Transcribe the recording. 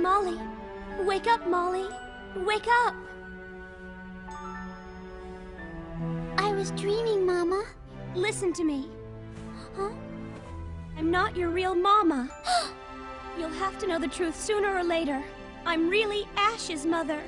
Molly. Wake up, Molly. Wake up. I was dreaming, Mama. Listen to me. Huh? I'm not your real mama. You'll have to know the truth sooner or later. I'm really Ash's mother.